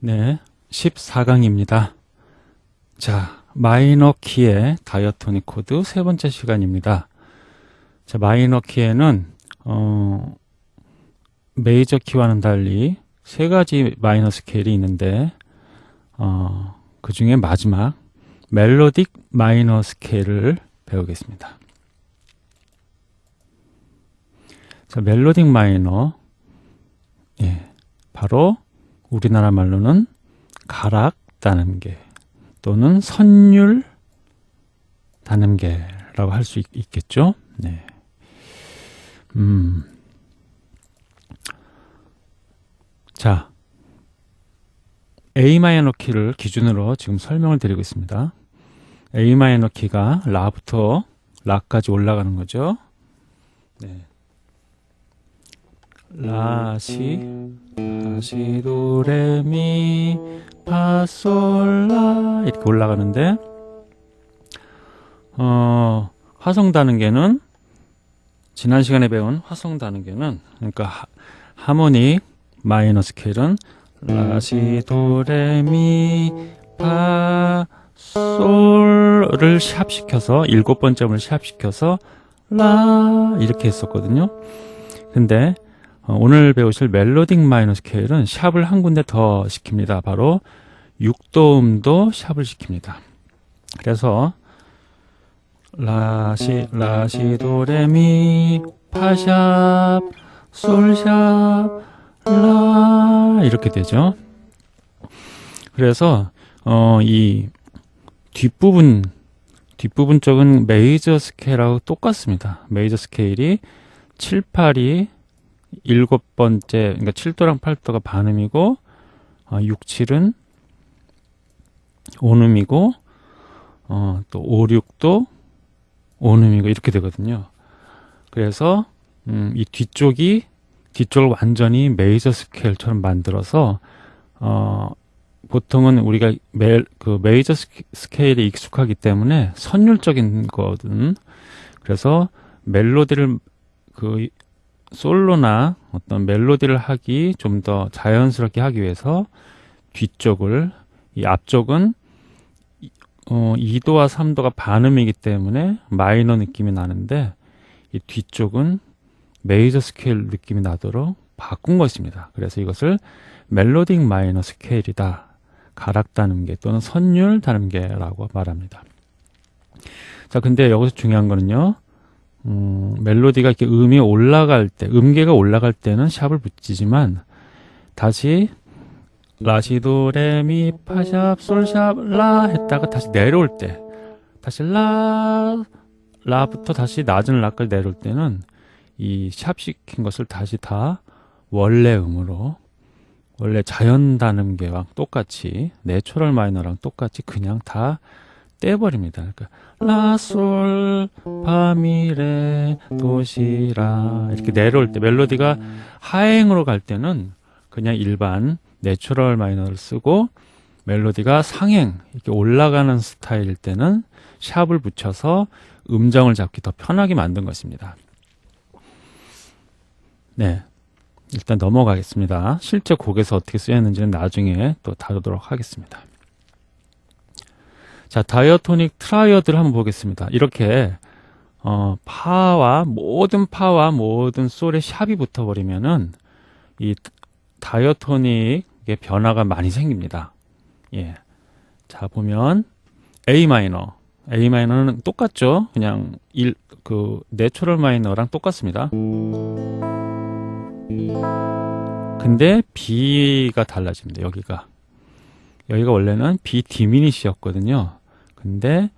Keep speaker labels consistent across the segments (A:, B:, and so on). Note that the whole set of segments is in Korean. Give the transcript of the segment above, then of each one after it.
A: 네, 14강입니다. 자, 마이너 키의 diatonic 코드 세 번째 시간입니다. 자, 마이너 키에는 어, 메이저 키와는 달리 세 가지 마이너 스케일이 있는데 어, 그 중에 마지막 melodic 마이너 스케일을 배우겠습니다. 자, melodic 마이너 예, 바로 우리나라 말로는 가락 단음계 또는 선율 단음계라고 할 수 있겠죠. 네. 음. 자, A 마이너 키를 기준으로 지금 설명을 드리고 있습니다. A 마이너 키가 라부터 라까지 올라가는 거죠. 네. 라시 라시 도레미 파솔라 이렇게 올라가는데 어 화성 단음계는 지난 시간에 배운 화성 단음계는 그러니까 하, 하모닉 마이너 스케일은 라시 도레미 파 솔을 샵시켜서 일곱 번째음을 샵시켜서 라 이렇게 했었거든요. 근데 어, 오늘 배우실 멜로딕 마이너 스케일은 샵을 한 군데 더 시킵니다. 바로 6도음도 샵을 시킵니다. 그래서 라시 라시 도레미 파샵 솔샵 라 이렇게 되죠. 그래서 어, 이 뒷부분 뒷부분 쪽은 메이저 스케일하고 똑같습니다. 메이저 스케일이 7, 8이 일곱 번째, 그러니까 7도랑 8도가 반음이고, 어, 6, 7은 온음이고, 어, 또 5, 6도 온음이고, 이렇게 되거든요. 그래서, 음, 이 뒤쪽이, 뒤쪽을 완전히 메이저 스케일처럼 만들어서, 어, 보통은 우리가 매, 그 메이저 스케일에 익숙하기 때문에 선율적인 거든. 그래서 멜로디를 그 솔로나 어떤 멜로디를 하기 좀 더 자연스럽게 하기 위해서 뒤쪽을 이 앞쪽은 어, 2도와 3도가 반음이기 때문에 마이너 느낌이 나는데 이 뒤쪽은 메이저 스케일 느낌이 나도록 바꾼 것입니다. 그래서 이것을 melodic minor scale이다. 가락 단음계 또는 선율 단음계라고 말합니다. 자, 근데 여기서 중요한 거는요. 음, 멜로디가 이렇게 음이 올라갈 때, 음계가 올라갈 때는 sharp을 붙이지만 다시 라시도 레미 파 sharp 솔 sharp 라 했다가 다시 내려올 때 다시 라 라부터 다시 낮은 라까지 내려올 때는 이 sharp 시킨 것을 다시 다 원래 음으로 원래 자연 단음계와 똑같이 natural minor랑 똑같이 그냥 다 떼버립니다. 그러니까 라솔 파미레 도시라 이렇게 내려올 때 멜로디가 하행으로 갈 때는 그냥 일반 natural minor를 쓰고 멜로디가 상행 이렇게 올라가는 스타일일 때는 sharp을 붙여서 음정을 잡기 더 편하게 만든 것입니다. 네. 일단 넘어가겠습니다. 실제 곡에서 어떻게 쓰였는지는 나중에 또 다루도록 하겠습니다. 자, diatonic triad를 한번 보겠습니다. 이렇게 어, 파와 모든 파와 모든 솔의 sharp이 붙어버리면은 이 diatonic의 변화가 많이 생깁니다. 예. 자, 보면 A minor. A minor는 똑같죠? 그냥 1, 그, natural minor랑 똑같습니다. 근데 B가 달라집니다. 여기가. 여기가 원래는 B 디미니시였거든요. 근데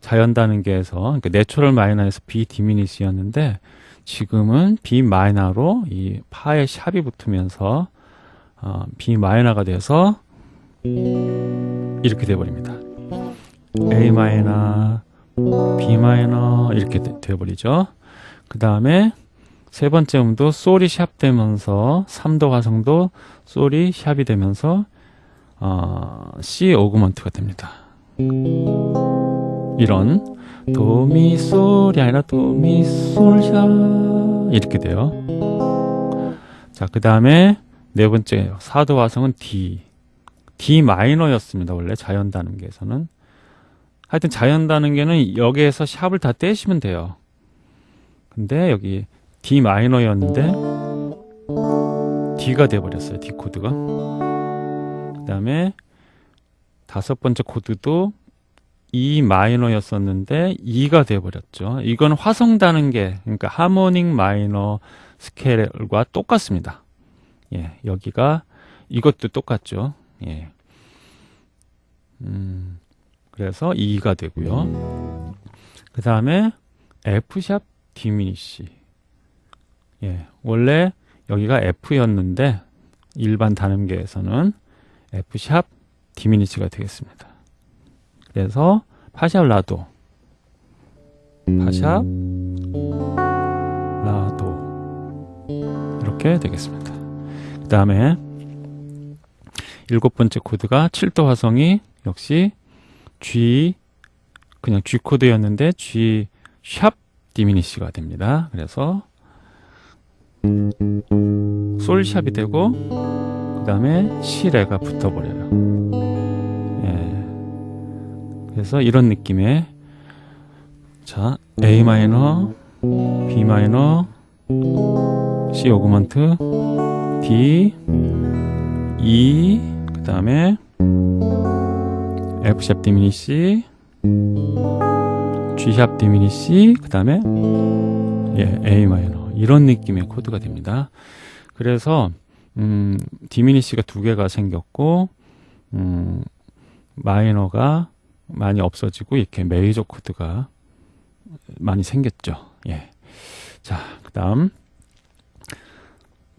A: 자연 단계에서 그러니까 내추럴 마이너에서 B 디미니시였는데 지금은 B minor로 이 파의 sharp이 붙으면서 어, B 마이너가 돼서 이렇게 돼 버립니다. A 마이너, B 마이너 이렇게 돼 버리죠. 그 다음에 세 번째 음도 솔이 샵 되면서 3도 화성도 솔이 샵이 되면서 어, C 오그먼트가 됩니다. 이런 도미솔이 아니라 도미솔샤 이렇게 돼요. 자, 그 다음에 네 번째 사도 화성은 D D 마이너였습니다. 원래 자연 단음계에서는. 하여튼 자연 단음계는 여기에서 샵을 다 떼시면 돼요. 근데 여기 D 마이너였는데 D가 돼버렸어요. D 코드가. 그 다음에 다섯 번째 코드도 E 마이너였었는데 E가 돼버렸죠. 이건 화성 단음계, 그러니까 하모닉 마이너 스케일과 똑같습니다. 예, 여기가 이것도 똑같죠. 예. 음, 그래서 E가 되고요. 그 다음에 F샵 디미니시. 예, 원래 여기가 F였는데 일반 단음계에서는 F샵 디미니시가 되겠습니다. 그래서 파샵 라도 파샵 라도 이렇게 되겠습니다. 그 다음에 일곱 번째 코드가 7도 화성이 역시 G 그냥 G 코드였는데 G 샵 디미니시가 됩니다. 그래서 솔샵이 되고 그 다음에 시레가 붙어버려요. 예. 그래서 이런 느낌의 자 A minor, B minor, C augment, D, E, 그 다음에 F sharp diminish, G sharp diminish, 그 다음에 예, A minor 이런 느낌의 코드가 됩니다. 그래서 음, diminish가 두 개가 생겼고 음, 마이너가 많이 없어지고 이렇게 메이저 코드가 많이 생겼죠. 예. 자, 그 다음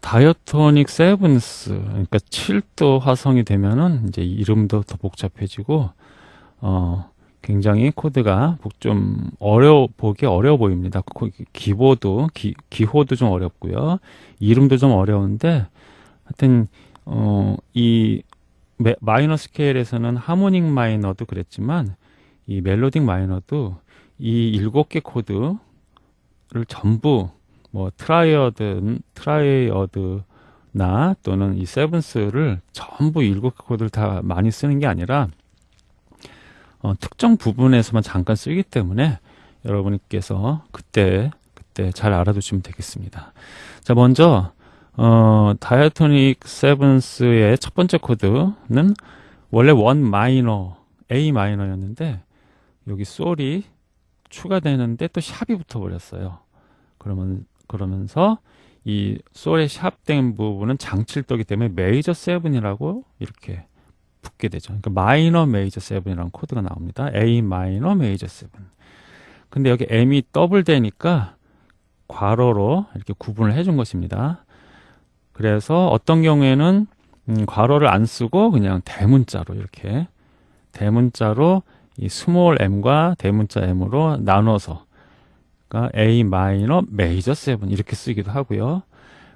A: diatonic sevenths 그러니까 7도 화성이 되면은 이제 이름도 더 복잡해지고 어 굉장히 코드가 좀 어려 보기 어려워 보입니다. 기보드 기, 기호도 좀 어렵고요. 이름도 좀 어려운데 하여튼 어 이 minor scale에서는 harmonic minor도 그랬지만 이 melodic minor도 이 일곱 개 코드를 전부 뭐 triad triad나 또는 이 sevenths를 전부 일곱 개 코드를 다 많이 쓰는 게 아니라 어, 특정 부분에서만 잠깐 쓰기 때문에 여러분께서 그때 그때 잘 알아두시면 되겠습니다. 자 먼저 어, diatonic sevenths의 첫 번째 코드는 원래 원 마이너 A 마이너였는데 여기 솔이 추가되는데 또 sharp이 붙어버렸어요. 그러면 그러면서 이 솔의 sharp된 부분은 장칠도기 때문에 major seven이라고 이렇게 붙게 되죠. 그러니까 minor major seven이라는 코드가 나옵니다. A minor major seven. 근데 여기 M이 더블 되니까 괄호로 이렇게 구분을 해준 것입니다. 그래서 어떤 경우에는 음, 괄호를 안 쓰고 그냥 대문자로 이렇게 대문자로 이 small m과 대문자 m으로 나눠서 그러니까 A minor major seven 이렇게 쓰기도 하고요.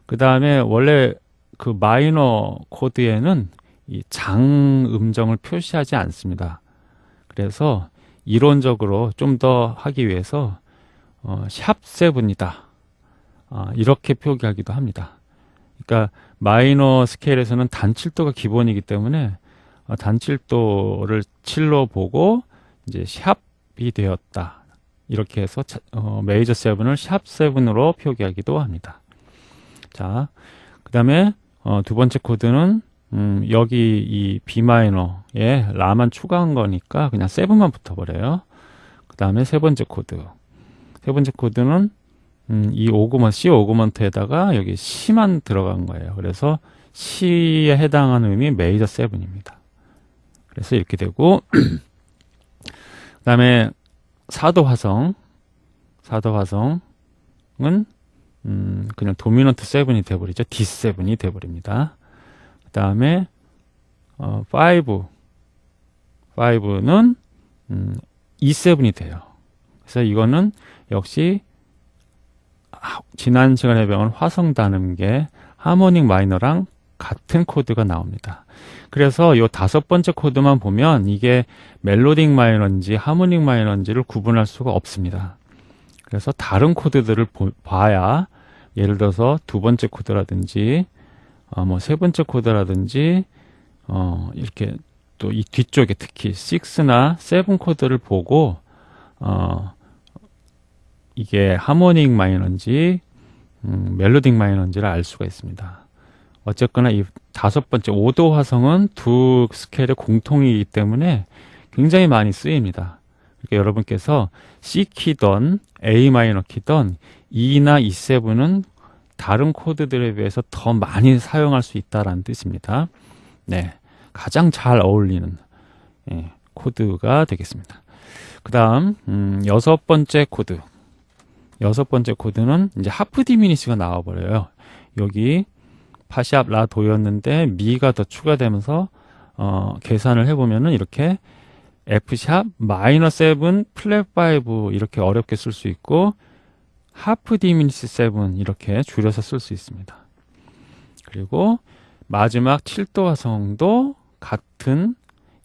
A: 그 다음에 원래 그 마이너 코드에는 이 장 음정을 표시하지 않습니다. 그래서 이론적으로 좀 더 하기 위해서 어, 샵 세븐이다. 아, 이렇게 표기하기도 합니다. 그러니까 마이너 스케일에서는 단칠도가 기본이기 때문에 어, 단칠도를 7로 보고 이제 샵이 되었다. 이렇게 해서 어, 메이저 세븐을 샵 세븐으로 표기하기도 합니다. 자, 그 다음에 어, 두 번째 코드는 음, 여기 이 B minor에 라만 추가한 거니까 그냥 seven만 붙어버려요. 그 다음에 세 번째 코드. 세 번째 코드는 음, 이 augmen C augment에다가 여기 시만 들어간 거예요. 그래서 시에 해당하는 음이 major seven입니다. 그래서 이렇게 되고 그 다음에 사도 화성 사도 화성은 음, 그냥 도미넌트 세븐이 돼버리죠. D7이 돼버립니다. 그 다음에 어, 5 5는 음, E7이 돼요. 그래서 이거는 역시 지난 시간에 배운 화성 단음계 하모닉 마이너랑 같은 코드가 나옵니다. 그래서 이 다섯 번째 코드만 보면 이게 멜로딕 마이너인지 하모닉 마이너인지를 구분할 수가 없습니다. 그래서 다른 코드들을 보, 봐야 예를 들어서 두 번째 코드라든지 어, 뭐세 번째 코드라든지 어, 이렇게 또 이 뒤쪽에 특히 6나 7 코드를 보고 어, 이게 하모닉 마이너인지 음, 멜로딕 마이너인지를 알 수가 있습니다. 어쨌거나 이 다섯 번째 5도 화성은 두 스케일의 공통이기 때문에 굉장히 많이 쓰입니다. 그러니까 여러분께서 C 키던 A minor 키던 E나 E7은 다른 코드들에 비해서 더 많이 사용할 수 있다라는 뜻입니다. 네, 가장 잘 어울리는 예, 코드가 되겠습니다. 그 다음 음, 여섯 번째 코드 여섯 번째 코드는 이제 half diminish가 나와버려요. 여기 파 sharp 라 도였는데 미가 더 추가되면서 어, 계산을 해보면은 이렇게 F sharp minor 7 flat 5 이렇게 어렵게 쓸 수 있고 half diminish 7 이렇게 줄여서 쓸 수 있습니다. 그리고 마지막 7도 화성도 같은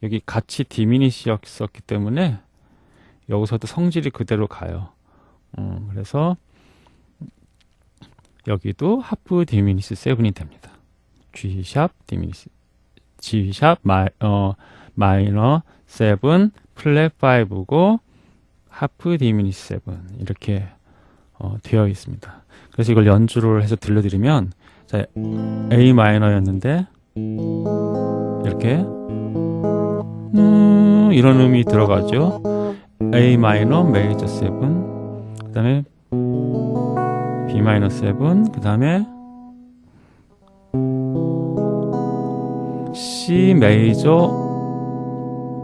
A: 여기 같이 diminish였었기 때문에 여기서도 성질이 그대로 가요. 음, 그래서 여기도 half diminish 7이 됩니다. G sharp diminish G sharp 마이, 어, 마이너 7 플랫 5고 half diminish 7 이렇게 어, 되어 있습니다. 그래서 이걸 연주를 해서 들려드리면 자, A 마이너였는데 이렇게 음, 이런 음이 들어가죠. A 마이너 메이저 7 그 다음에 B 마이너 7, 그 다음에 C 메이저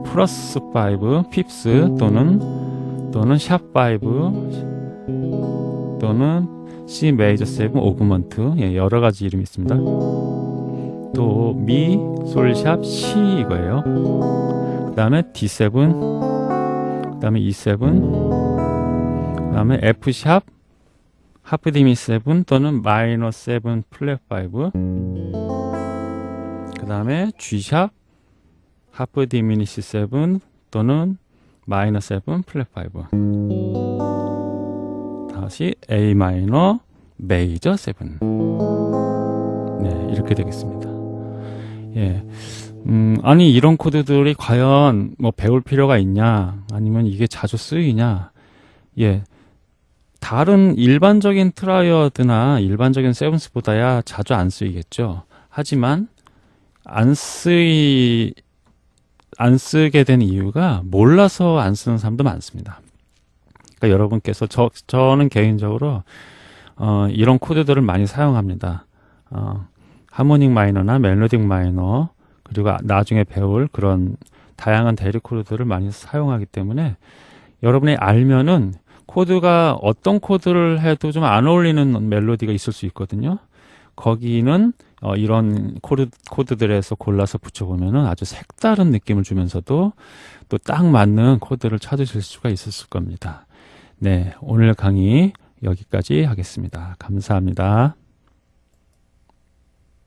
A: 플러스 5, fifth 또는 또는 sharp 5 또는 C 메이저 7 augment 예, 여러 가지 이름이 있습니다. 또 미, 솔 sharp, C 이거예요. 그 다음에 D7, 그 다음에 E7, 그 다음에 F sharp, half dimi 7 또는 마이너 7 플랫 5. 그 다음에 G sharp, half diminish 7 또는 마이너 7 플랫 5. 다시 A 마이너 메이저 7. 네, 이렇게 되겠습니다. 예. 음, 아니, 이런 코드들이 과연 뭐 배울 필요가 있냐? 아니면 이게 자주 쓰이냐? 예. 다른 일반적인 triad나 일반적인 sevenths보다야 자주 안 쓰이겠죠. 하지만 안 쓰이 안 쓰게 된 이유가 몰라서 안 쓰는 사람도 많습니다. 그러니까 여러분께서 저 저는 개인적으로 어, 이런 코드들을 많이 사용합니다. 어, harmonic 마이너나 melodic 마이너 그리고 나중에 배울 그런 다양한 대리 코드들을 많이 사용하기 때문에 여러분이 알면은 코드가 어떤 코드를 해도 좀 안 어울리는 멜로디가 있을 수 있거든요. 거기는 어, 이런 코드, 코드들에서 골라서 붙여보면 아주 색다른 느낌을 주면서도 또 딱 맞는 코드를 찾으실 수가 있었을 겁니다. 네, 오늘 강의 여기까지 하겠습니다. 감사합니다.